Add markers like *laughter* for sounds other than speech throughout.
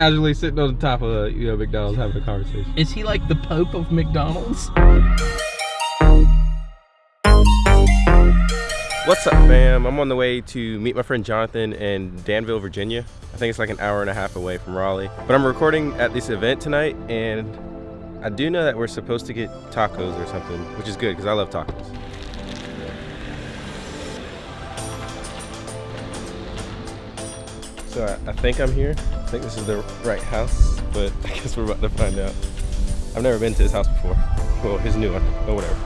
Casually sitting on the top of uh, you know McDonald's having a conversation. Is he like the Pope of McDonald's? What's up, fam? I'm on the way to meet my friend Jonathan in Danville, Virginia. I think it's like an hour and a half away from Raleigh. But I'm recording at this event tonight, and I do know that we're supposed to get tacos or something, which is good because I love tacos. So I, I think I'm here. I think this is the right house, but *laughs* I guess we're about to find out. I've never been to his house before. Well, his new one, but whatever.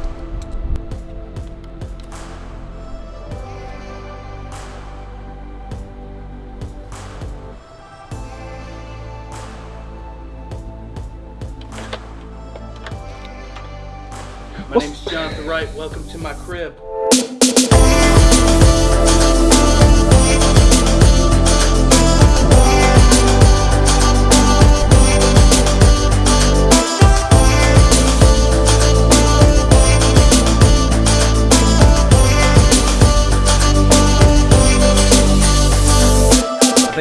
My name's Jonathan Wright. Welcome to my crib.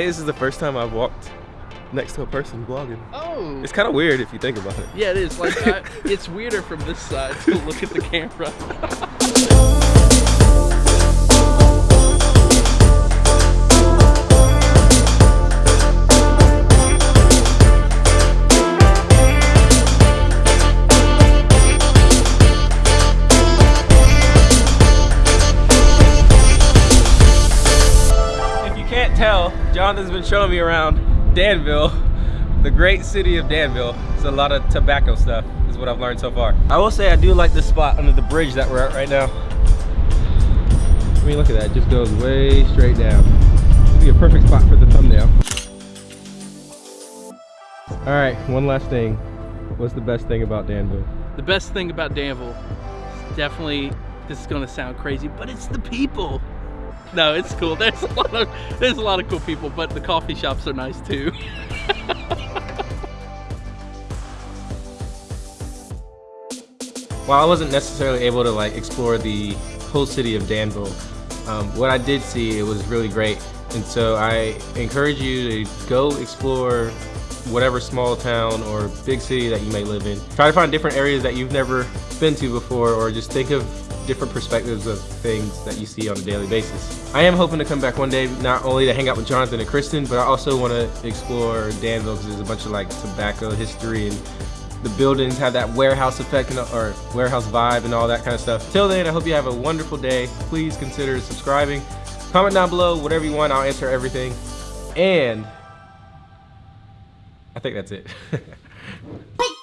This is the first time I've walked next to a person vlogging. Oh. It's kind of weird if you think about it. Yeah, it is. Like, I, *laughs* it's weirder from this side to look at the camera. *laughs* tell, Jonathan's been showing me around Danville, the great city of Danville. It's a lot of tobacco stuff, is what I've learned so far. I will say I do like this spot under the bridge that we're at right now. I mean, look at that, it just goes way straight down. It'd be a perfect spot for the thumbnail. All right, one last thing. What's the best thing about Danville? The best thing about Danville, is definitely, this is gonna sound crazy, but it's the people. No, it's cool. There's a lot of there's a lot of cool people, but the coffee shops are nice too. While I wasn't necessarily able to like explore the whole city of Danville, um, what I did see it was really great. And so I encourage you to go explore whatever small town or big city that you may live in. Try to find different areas that you've never been to before or just think of different perspectives of things that you see on a daily basis. I am hoping to come back one day not only to hang out with Jonathan and Kristen, but I also want to explore Danville because there's a bunch of like tobacco history and the buildings have that warehouse effect or warehouse vibe and all that kind of stuff. Till then, I hope you have a wonderful day. Please consider subscribing. Comment down below, whatever you want, I'll answer everything. And I think that's it. *laughs*